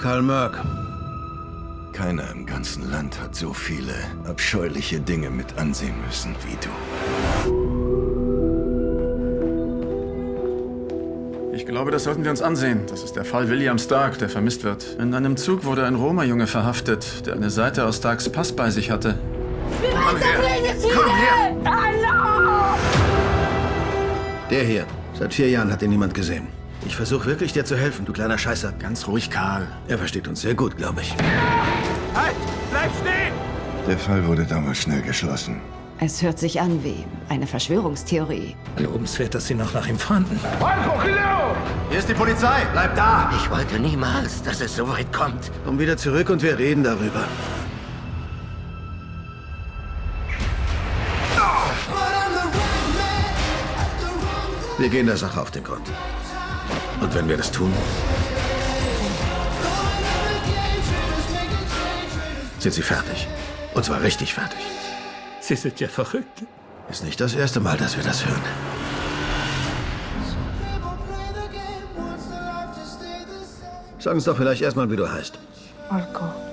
Karl Merck. Keiner im ganzen Land hat so viele abscheuliche Dinge mit ansehen müssen wie du. Ich glaube, das sollten wir uns ansehen. Das ist der Fall William Stark, der vermisst wird. In einem Zug wurde ein Roma-Junge verhaftet, der eine Seite aus Starks Pass bei sich hatte. Komm her! Komm her! Hallo! Der hier. Seit vier Jahren hat ihn niemand gesehen. Ich versuche wirklich, dir zu helfen, du kleiner Scheißer. Ganz ruhig, Karl. Er versteht uns sehr gut, glaube ich. Halt! Bleib stehen! Der Fall wurde damals schnell geschlossen. Es hört sich an wie eine Verschwörungstheorie. Lobenswert, dass Sie noch nach ihm fahnden. Hier ist die Polizei. Bleib da. Ich wollte niemals, dass es so weit kommt. Komm wieder zurück und wir reden darüber. Wir gehen der Sache auf den Grund. Und wenn wir das tun, sind sie fertig. Und zwar richtig fertig. Sie sind ja verrückt. Ist nicht das erste Mal, dass wir das hören. Sag uns doch vielleicht erstmal, wie du heißt. Marco.